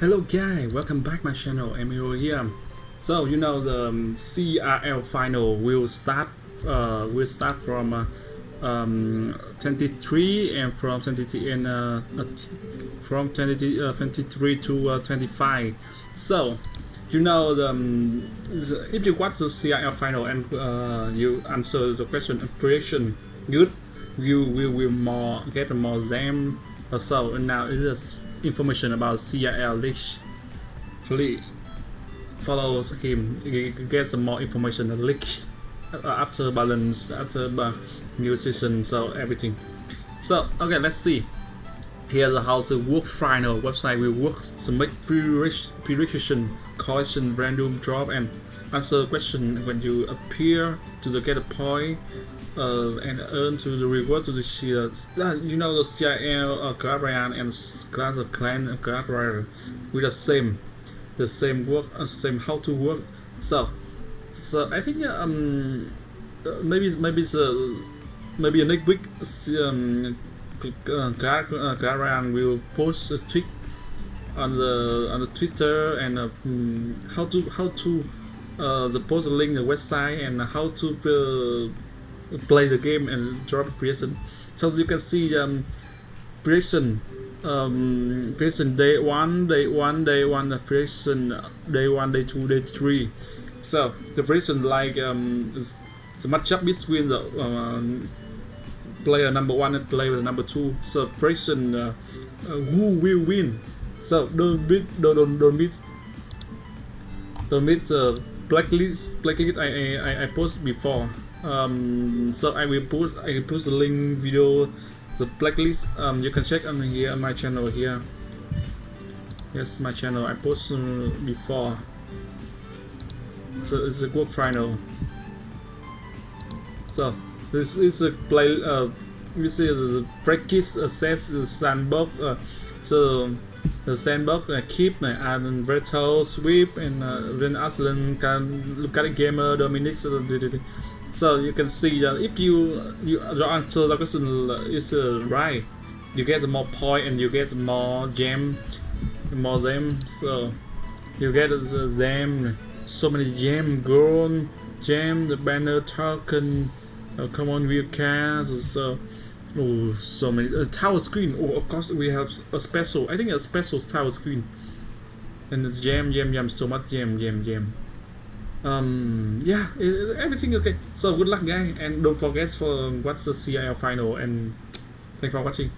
Hello guys, welcome back my channel, Emilio here. So you know the um, CRL final will start uh, will start from uh, um, 23 and from 23 and uh, uh, from 20, uh, 23 to uh, 25. So you know the, um, if you watch the CRL final and you answer the question and prediction good, you will will more get more them. So now it is information about CRL leak. Please follows him, get some more information leak uh, after balance, after new season, so everything. So okay, let's see. Here's how to work final website will work submit prediction, collection, random drop, and answer question when you appear to the get a point uh, and earn to the reward to the. Uh, you know the CRL, uh, and class of clan and with the same, the same work, uh, same how to work. So, so I think um uh, maybe maybe uh, maybe next week um uh, Guardian will post a tweet on the on the Twitter and uh, um, how to how to uh, the post link the website and how to uh, play the game and drop prison. So you can see um, prison um, prison day one, day one, day one, prison day one, day two, day three. So the prison like um, the matchup between the um, player number one and player number two. So prison uh, uh, who will win? So don't beat, don't don't don't beat, don't beat the blacklist blacklist I I I posted before um, so I will put I will put the link video the blacklist. Um, you can check on here on my channel here. Yes my channel. I posted uh, before. So it's a good final. So this is a play uh, we see the practice assess the sandbox uh, so the sandbox uh, keep uh, and Reto, Sweep and uh, Aslan can look at gamer Dominic uh, so you can see that if you, you your answer the question is uh, right, you get more point and you get more gem, more gem. So you get the gem, so many gem, gold, gem, the banner token. Uh, come on, we cars. So oh, so many uh, tower screen. Oh, of course we have a special. I think a special tower screen. And the gem, gem, gem, so much gem, gem, gem um yeah everything okay. So good luck guys and don't forget for watch the CRL final and thanks for watching